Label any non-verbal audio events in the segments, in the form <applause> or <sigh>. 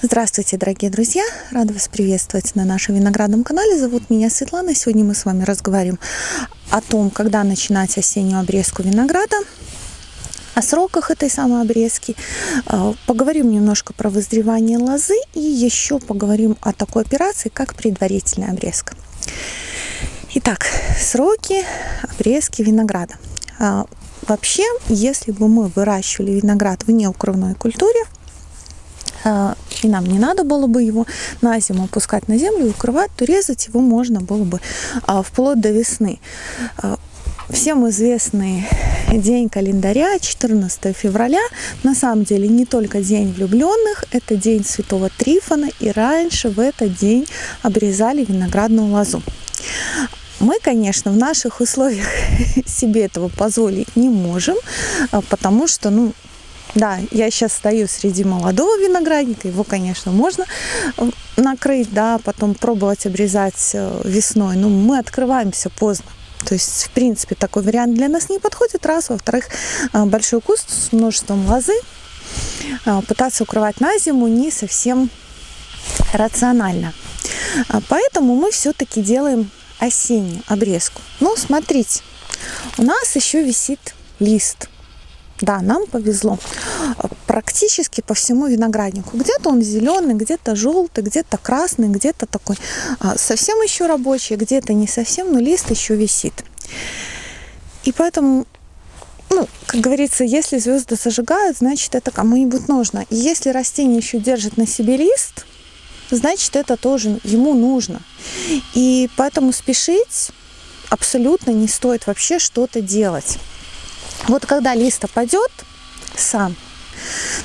Здравствуйте, дорогие друзья! Рада вас приветствовать на нашем виноградном канале. Зовут меня Светлана. Сегодня мы с вами разговариваем о том, когда начинать осеннюю обрезку винограда, о сроках этой самой обрезки. А, поговорим немножко про вызревание лозы и еще поговорим о такой операции, как предварительная обрезка. Итак, сроки обрезки винограда. А, вообще, если бы мы выращивали виноград в неукрывной культуре, и нам не надо было бы его на зиму опускать на землю и укрывать, то резать его можно было бы а, вплоть до весны. А, всем известный день календаря, 14 февраля, на самом деле не только день влюбленных, это день Святого Трифона, и раньше в этот день обрезали виноградную лозу. Мы, конечно, в наших условиях <laughs> себе этого позволить не можем, потому что, ну, да, я сейчас стою среди молодого виноградника, его, конечно, можно э, накрыть, да, потом пробовать обрезать э, весной, но мы открываемся поздно. То есть, в принципе, такой вариант для нас не подходит, раз. Во-вторых, э, большой куст с множеством лозы пытаться укрывать на зиму не совсем рационально. Поэтому мы все-таки делаем осеннюю обрезку. Но смотрите, у нас еще висит лист – да, нам повезло. Практически по всему винограднику. Где-то он зеленый, где-то желтый, где-то красный, где-то такой а, совсем еще рабочий, где-то не совсем, но лист еще висит. И поэтому, ну, как говорится, если звезды зажигают, значит это кому-нибудь нужно. И если растение еще держит на себе лист, значит это тоже ему нужно. И поэтому спешить абсолютно не стоит вообще что-то делать. Вот когда лист опадет сам,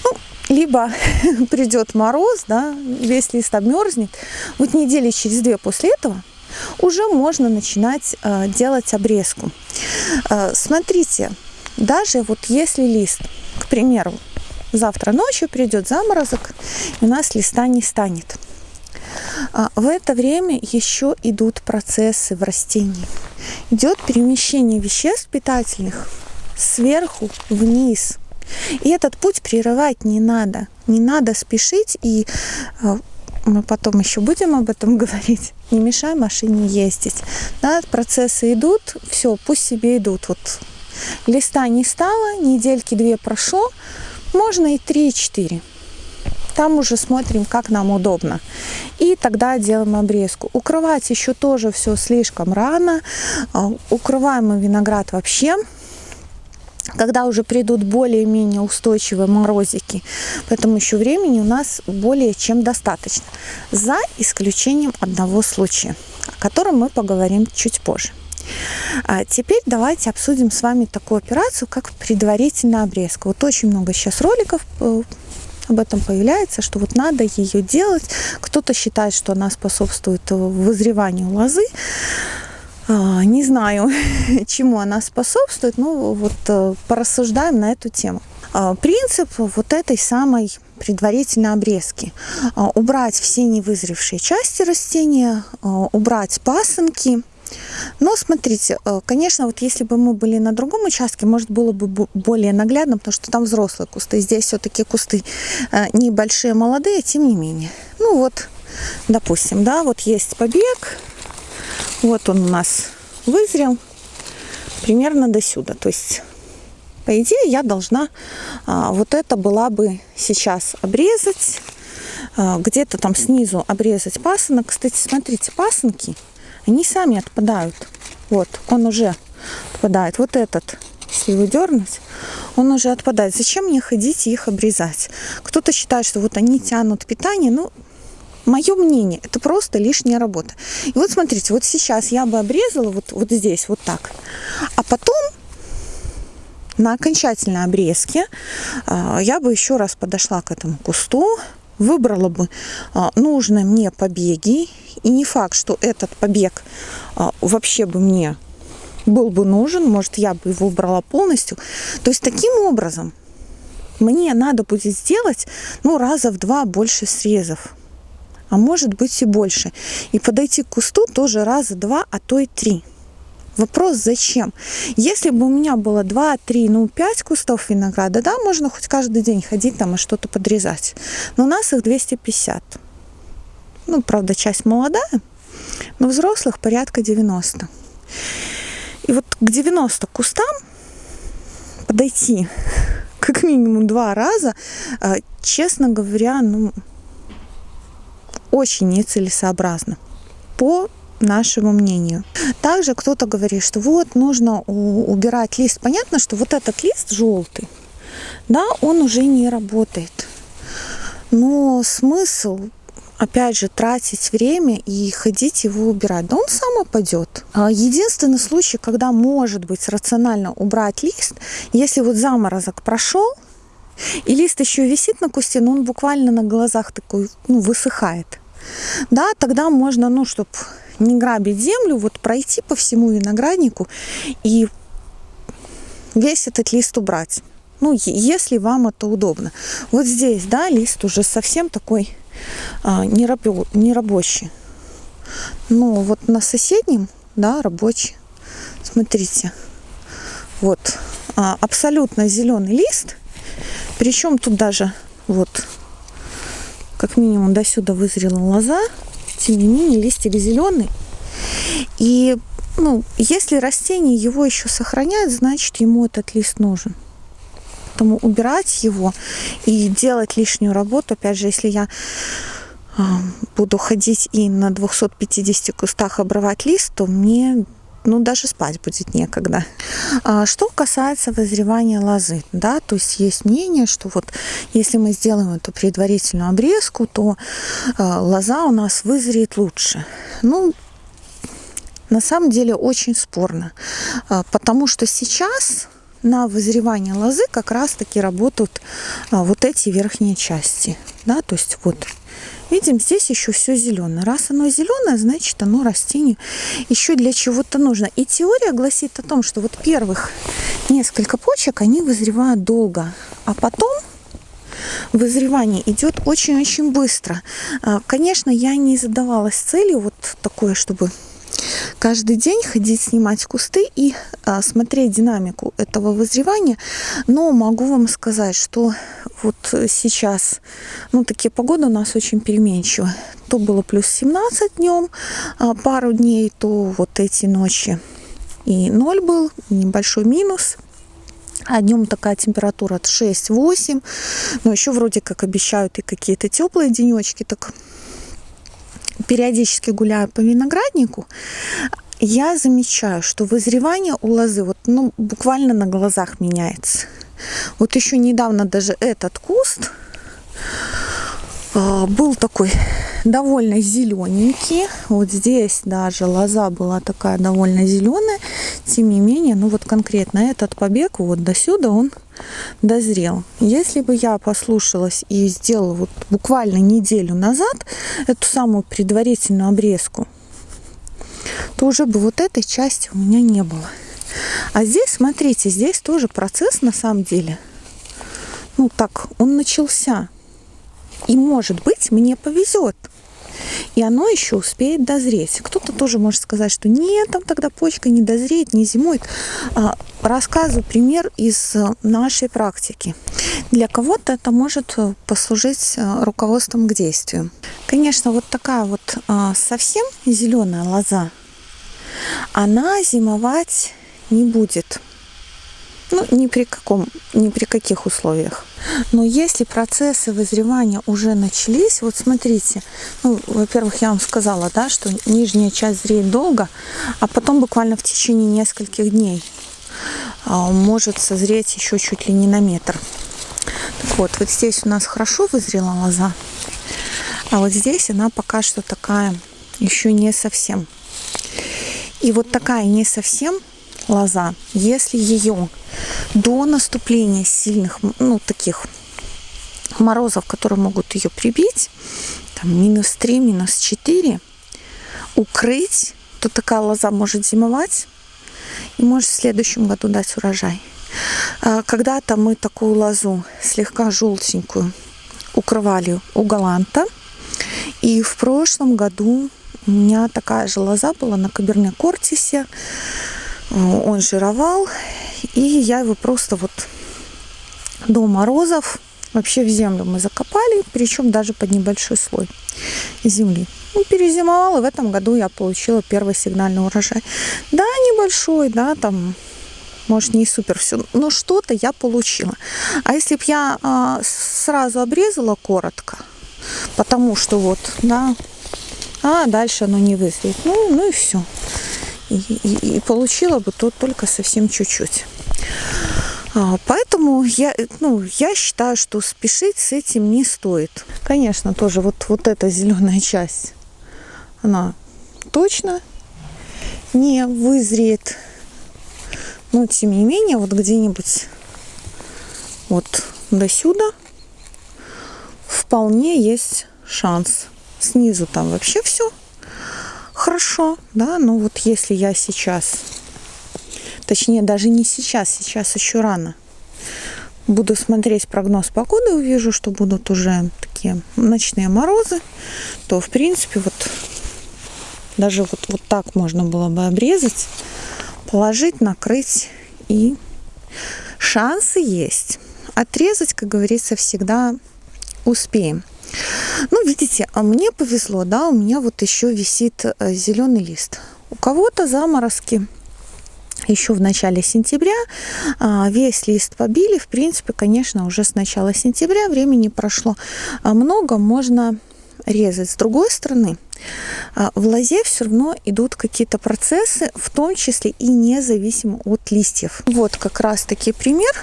ну, либо <laughs> придет мороз, да, весь лист обмерзнет, вот недели через две после этого уже можно начинать э, делать обрезку. Э, смотрите, даже вот если лист, к примеру, завтра ночью придет заморозок, и у нас листа не станет. А в это время еще идут процессы в растении. Идет перемещение веществ питательных сверху вниз. И этот путь прерывать не надо. Не надо спешить, и э, мы потом еще будем об этом <laughs> говорить. Не мешай машине ездить. Да, процессы идут, все, пусть себе идут. Вот листа не стало, недельки две прошло, можно и три-четыре. Там уже смотрим, как нам удобно. И тогда делаем обрезку. Укрывать еще тоже все слишком рано. Э, укрываем мы виноград вообще когда уже придут более-менее устойчивые морозики. Поэтому еще времени у нас более чем достаточно. За исключением одного случая, о котором мы поговорим чуть позже. А теперь давайте обсудим с вами такую операцию, как предварительная обрезка. Вот очень много сейчас роликов э, об этом появляется, что вот надо ее делать. Кто-то считает, что она способствует вызреванию лозы. А, не знаю, <laughs> чему она способствует, но вот э, порассуждаем на эту тему. А, принцип вот этой самой предварительной обрезки. А, убрать все невызревшие части растения, убрать пасынки. Но смотрите, э, конечно, вот если бы мы были на другом участке, может было бы более наглядно, потому что там взрослые кусты. Здесь все-таки кусты э, небольшие, молодые, тем не менее. Ну вот, допустим, да, вот есть побег, вот он у нас вызрел примерно до сюда. То есть, по идее, я должна а, вот это была бы сейчас обрезать. А, Где-то там снизу обрезать пасынок. Кстати, смотрите, пасынки, они сами отпадают. Вот, он уже отпадает. Вот этот, если его дернуть, он уже отпадает. Зачем мне ходить их обрезать? Кто-то считает, что вот они тянут питание. Ну, Мое мнение, это просто лишняя работа. И вот смотрите, вот сейчас я бы обрезала вот, вот здесь, вот так. А потом на окончательной обрезке а, я бы еще раз подошла к этому кусту, выбрала бы а, нужные мне побеги. И не факт, что этот побег а, вообще бы мне был бы нужен, может, я бы его убрала полностью. То есть таким образом мне надо будет сделать ну, раза в два больше срезов а может быть и больше. И подойти к кусту тоже раза два, а то и три. Вопрос зачем? Если бы у меня было 2, 3, ну 5 кустов винограда, да, можно хоть каждый день ходить там и что-то подрезать. Но у нас их 250. Ну, правда, часть молодая, но взрослых порядка 90. И вот к 90 кустам подойти <laughs> как минимум два раза, а, честно говоря, ну, очень нецелесообразно по нашему мнению. Также кто-то говорит, что вот нужно убирать лист. Понятно, что вот этот лист желтый, да, он уже не работает. Но смысл опять же, тратить время и ходить его убирать. Да он сам опадет. А единственный случай, когда может быть рационально убрать лист, если вот заморозок прошел, и лист еще висит на кусте, но он буквально на глазах такой ну, высыхает. Да, тогда можно, ну, чтобы не грабить землю, вот пройти по всему винограднику и весь этот лист убрать. Ну, если вам это удобно. Вот здесь, да, лист уже совсем такой а, нерабочий. Ну, вот на соседнем, да, рабочий. Смотрите, вот а, абсолютно зеленый лист. Причем тут даже вот как минимум до сюда вызрела лоза. Тем не менее, листик зеленый. И ну, если растение его еще сохраняет, значит ему этот лист нужен. Поэтому убирать его и делать лишнюю работу, опять же, если я а, буду ходить и на 250 кустах обрывать лист, то мне ну, даже спать будет некогда. А, что касается вызревания лозы, да, то есть есть мнение, что вот если мы сделаем эту предварительную обрезку, то а, лоза у нас вызреет лучше. Ну, на самом деле очень спорно, потому что сейчас на вызревание лозы как раз-таки работают а, вот эти верхние части. Да, то есть вот видим, здесь еще все зеленое. Раз оно зеленое, значит оно растению еще для чего-то нужно. И теория гласит о том, что вот первых несколько почек, они вызревают долго, а потом вызревание идет очень-очень быстро. А, конечно, я не задавалась целью вот такое, чтобы каждый день ходить снимать кусты и а, смотреть динамику этого вызревания. Но могу вам сказать, что вот сейчас, ну, такие погоды у нас очень переменчивые. То было плюс 17 днем а, пару дней, то вот эти ночи и 0 был, небольшой минус. А днем такая температура от 6-8. Но еще вроде как обещают и какие-то теплые денечки. Так периодически гуляю по винограднику, я замечаю, что вызревание у лозы вот, ну, буквально на глазах меняется. Вот еще недавно даже этот куст э, был такой довольно зелененький. Вот здесь даже лоза была такая довольно зеленая. Тем не менее, ну вот конкретно этот побег вот до сюда он дозрел. Если бы я послушалась и сделала вот буквально неделю назад эту самую предварительную обрезку, то уже бы вот этой части у меня не было. А здесь, смотрите, здесь тоже процесс на самом деле. Ну так, он начался. И может быть мне повезет и оно еще успеет дозреть. Кто-то тоже может сказать, что нет, там тогда почка не дозреет, не зимует. А, рассказываю пример из э, нашей практики. Для кого-то это может э, послужить э, руководством к действию. Конечно, вот такая вот совсем зеленая лоза, она зимовать не будет. Ну, ни при каком, ни при каких условиях. Но если процессы вызревания уже начались, вот смотрите, ну, во-первых, я вам сказала, да, что нижняя часть зреет долго, а потом буквально в течение нескольких дней а, может созреть еще чуть ли не на метр. Так вот, вот здесь у нас хорошо вызрела лоза, а вот здесь она пока что такая еще не совсем. И вот такая не совсем лоза, если ее до наступления сильных, ну, таких морозов, которые могут ее прибить, там, минус 3, минус 4, укрыть, то такая лоза может зимовать и может в следующем году дать урожай. А когда-то мы такую лозу, слегка желтенькую, укрывали у галанта. И в прошлом году у меня такая же лоза была на Каберне Кортисе. Он жировал, и я его просто вот до морозов вообще в землю мы закопали, причем даже под небольшой слой земли. Ну, перезимовал, и в этом году я получила первый сигнальный урожай. Да, небольшой, да, там, может, не супер все, но что-то я получила. А если бы я а, сразу обрезала коротко, потому что вот, да, а дальше оно не вызреет, ну, ну и все. И, и, и получила бы тут только совсем чуть-чуть. А, поэтому я, ну, я считаю, что спешить с этим не стоит. Конечно, тоже вот, вот эта зеленая часть, она точно не вызреет. Но тем не менее, вот где-нибудь вот до сюда вполне есть шанс. Снизу там вообще все хорошо, да, но вот если я сейчас Точнее, даже не сейчас, сейчас еще рано. Буду смотреть прогноз погоды, увижу, что будут уже такие ночные морозы, то, в принципе, вот даже вот, вот так можно было бы обрезать, положить, накрыть и шансы есть. Отрезать, как говорится, всегда успеем. Ну, видите, а мне повезло, да, у меня вот еще висит э, зеленый лист. У кого-то заморозки еще в начале сентября. А, весь лист побили. В принципе, конечно, уже с начала сентября времени прошло а, много. Можно резать. С другой стороны, а, в лозе все равно идут какие-то процессы, в том числе и независимо от листьев. Вот как раз таки пример.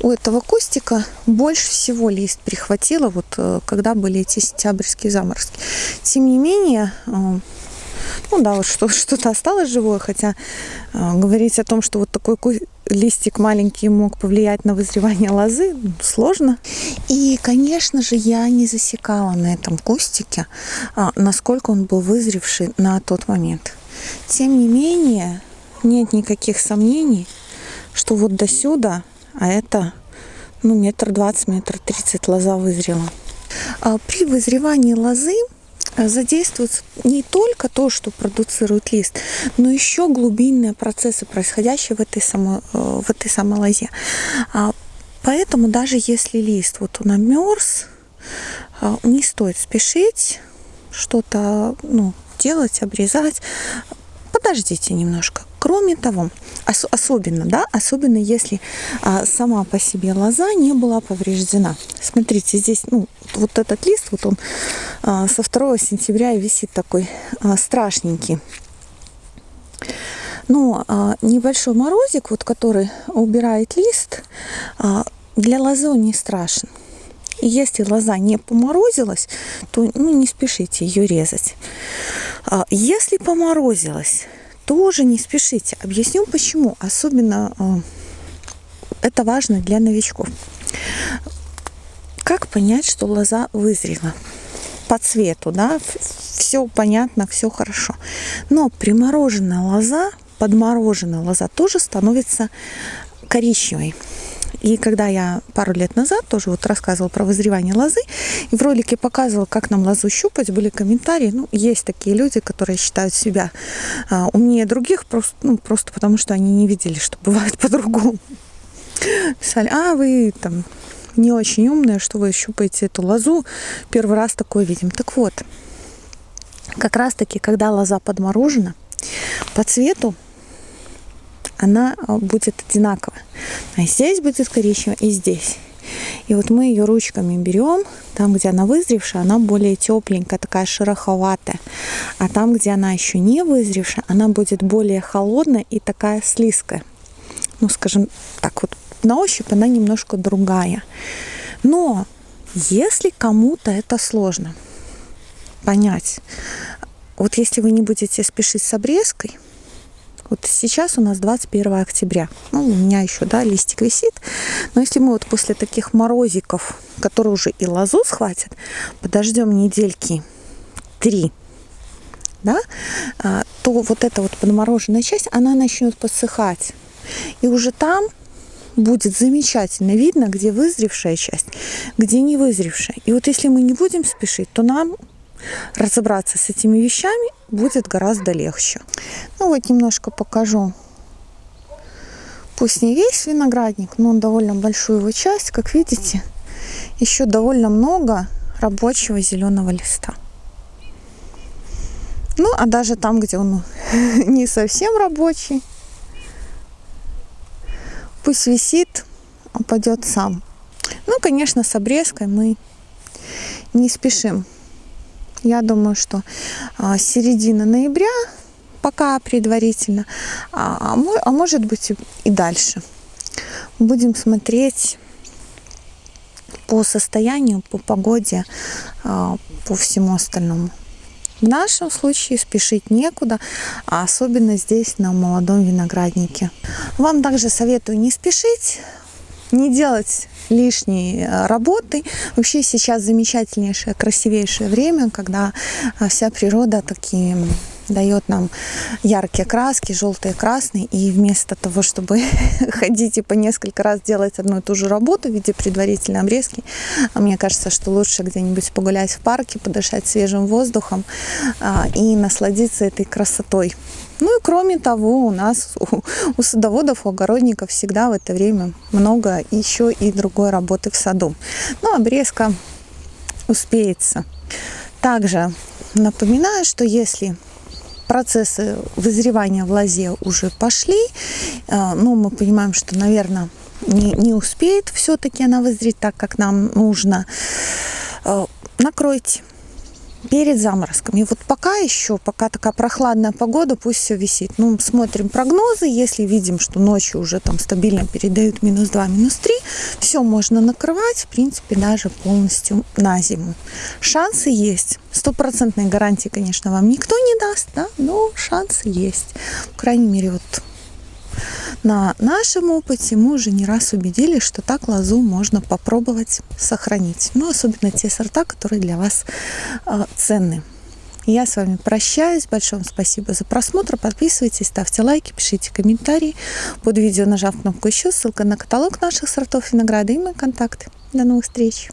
У этого кустика больше всего лист прихватило, вот э, когда были эти сентябрьские заморозки. Тем не менее, ну да, вот что, что-то осталось живое, хотя э, говорить о том, что вот такой листик маленький мог повлиять на вызревание лозы, сложно. И, конечно же, я не засекала на этом кустике, э, насколько он был вызревший на тот момент. Тем не менее, нет никаких сомнений, что вот до сюда, а это ну, метр двадцать, метр тридцать лоза вызрела. А при вызревании лозы задействуется не только то, что продуцирует лист, но еще глубинные процессы, происходящие в этой самой, э, в этой самой лозе. А, поэтому даже если лист вот он обмерз, а, не стоит спешить что-то ну, делать, обрезать. Подождите немножко. Кроме того, ос особенно, да, особенно если а, сама по себе лоза не была повреждена. Смотрите, здесь, ну, вот этот лист, вот он а, со 2 сентября висит такой а, страшненький. Но а, небольшой морозик, вот который убирает лист, а, для лозы не страшен. И если лоза не поморозилась, то ну, не спешите ее резать. А, если поморозилась, тоже не спешите. Объясню почему. Особенно э, это важно для новичков. Как понять, что лоза вызрела? По цвету, да, все понятно, все хорошо. Но примороженная лоза, подмороженная лоза тоже становится коричневой. И когда я пару лет назад тоже вот рассказывала про вызревание лозы, и в ролике показывала, как нам лозу щупать, были комментарии. Ну, есть такие люди, которые считают себя а, умнее других, просто, ну, просто потому что они не видели, что бывает <laughs> по-другому. Писали, а вы там не очень умные, что вы щупаете эту лозу, первый раз такое видим. Так вот, как раз таки, когда лоза подморожена, по цвету она а, будет одинаковая. А здесь будет коричневая и здесь. И вот мы ее ручками берем, там, где она вызревшая, она более тепленькая, такая шероховатая. А там, где она еще не вызревшая, она будет более холодная и такая слизкая. Ну, скажем так, вот на ощупь она немножко другая. Но если кому-то это сложно понять, вот если вы не будете спешить с обрезкой, вот сейчас у нас 21 октября. Ну, у меня еще, да, листик висит. Но если мы вот после таких морозиков, которые уже и лозу схватят, подождем недельки три, да, а, то вот эта вот подмороженная часть, она начнет подсыхать. И уже там будет замечательно видно, где вызревшая часть, где не вызревшая. И вот если мы не будем спешить, то нам разобраться с этими вещами будет гораздо легче. Ну вот немножко покажу Пусть не весь виноградник, но он довольно большую его часть, как видите, еще довольно много рабочего зеленого листа. Ну, а даже там, где он <laughs> не совсем рабочий, пусть висит, упадет сам. Ну, конечно, с обрезкой мы не спешим. Я думаю, что а, середина ноября пока предварительно, а, а, а может быть и дальше. Будем смотреть по состоянию, по погоде, по всему остальному. В нашем случае спешить некуда, а особенно здесь на молодом винограднике. Вам также советую не спешить, не делать лишней э, работы. Вообще сейчас замечательнейшее, красивейшее время, когда э, вся природа такие дает нам яркие краски, желтые, красные, и вместо того, чтобы <laughs> ходить и по несколько раз делать одну и ту же работу в виде предварительной обрезки, мне кажется, что лучше где-нибудь погулять в парке, подышать свежим воздухом а, и насладиться этой красотой. Ну и кроме того, у нас, у, у садоводов, у огородников всегда в это время много еще и другой работы в саду. Ну, обрезка успеется. Также напоминаю, что если процессы вызревания в лозе уже пошли, э, ну, мы понимаем, что, наверное, не, не успеет все-таки она вызреть так, как нам нужно, э, накройте перед заморозками. И вот пока еще, пока такая прохладная погода, пусть все висит. Ну, смотрим прогнозы, если видим, что ночью уже там стабильно передают минус 2, минус 3, все можно накрывать, в принципе, даже полностью на зиму. Шансы есть. Стопроцентной гарантии, конечно, вам никто не даст, да, но шансы есть. По крайней мере, вот на нашем опыте мы уже не раз убедились, что так лозу можно попробовать сохранить. Ну, особенно те сорта, которые для вас э, ценны. Я с вами прощаюсь. Большое вам спасибо за просмотр. Подписывайтесь, ставьте лайки, пишите комментарии. Под видео нажав кнопку «Еще» ссылка на каталог наших сортов винограда и мои контакты. До новых встреч!